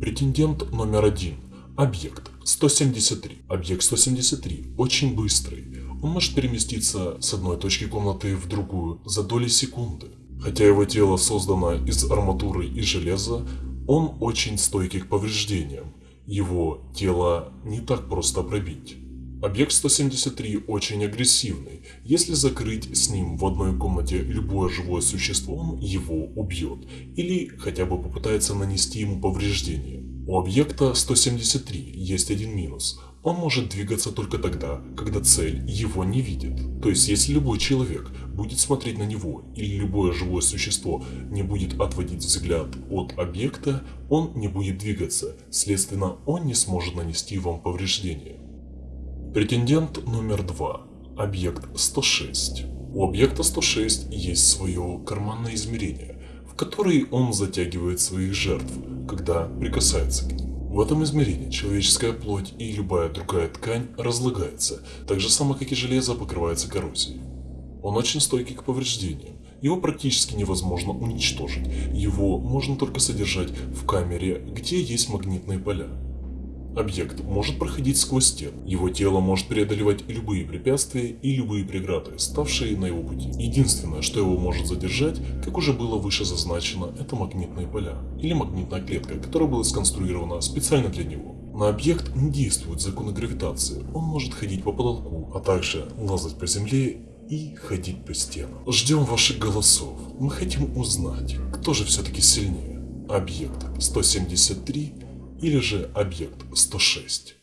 Претендент номер один. Объект 173. Объект 173 очень быстрый. Он может переместиться с одной точки комнаты в другую за доли секунды. Хотя его тело создано из арматуры и железа, он очень стойкий к повреждениям. Его тело не так просто пробить. Объект 173 очень агрессивный. Если закрыть с ним в одной комнате любое живое существо, он его убьет. Или хотя бы попытается нанести ему повреждение. У объекта 173 есть один минус. Он может двигаться только тогда, когда цель его не видит. То есть, если любой человек будет смотреть на него или любое живое существо не будет отводить взгляд от объекта, он не будет двигаться, следственно, он не сможет нанести вам повреждение. Претендент номер два. Объект 106. У объекта 106 есть свое карманное измерение, в которое он затягивает своих жертв, когда прикасается к ним. В этом измерении человеческая плоть и любая другая ткань разлагается, так же само как и железо покрывается коррозией. Он очень стойкий к повреждениям, его практически невозможно уничтожить, его можно только содержать в камере, где есть магнитные поля. Объект может проходить сквозь стены. Его тело может преодолевать любые препятствия и любые преграды, ставшие на его пути. Единственное, что его может задержать, как уже было выше зазначено, это магнитные поля. Или магнитная клетка, которая была сконструирована специально для него. На объект не действует законы гравитации. Он может ходить по потолку, а также лазать по земле и ходить по стенам. Ждем ваших голосов. Мы хотим узнать, кто же все-таки сильнее. Объект 173 или же объект 106.